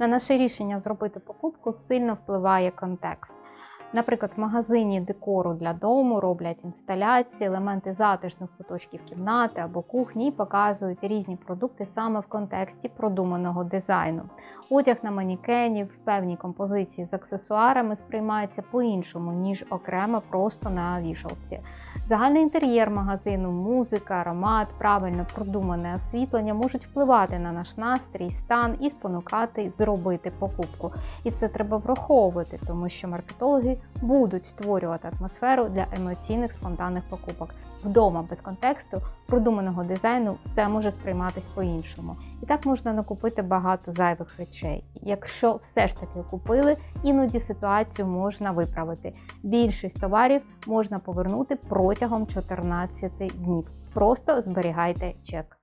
На наше рішення зробити покупку сильно впливає контекст. Наприклад, в магазині декору для дому роблять інсталяції, елементи затишних куточків кімнати або кухні і показують різні продукти саме в контексті продуманого дизайну. Одяг на манікені в певній композиції з аксесуарами сприймається по-іншому, ніж окремо просто на вішалці. Загальний інтер'єр магазину, музика, аромат, правильно продумане освітлення можуть впливати на наш настрій, стан і спонукати зробити покупку. І це треба враховувати, тому що маркетологи будуть створювати атмосферу для емоційних спонтанних покупок. Вдома без контексту, продуманого дизайну все може сприйматись по-іншому. І так можна накупити багато зайвих речей. Якщо все ж таки купили, іноді ситуацію можна виправити. Більшість товарів можна повернути протягом 14 днів. Просто зберігайте чек.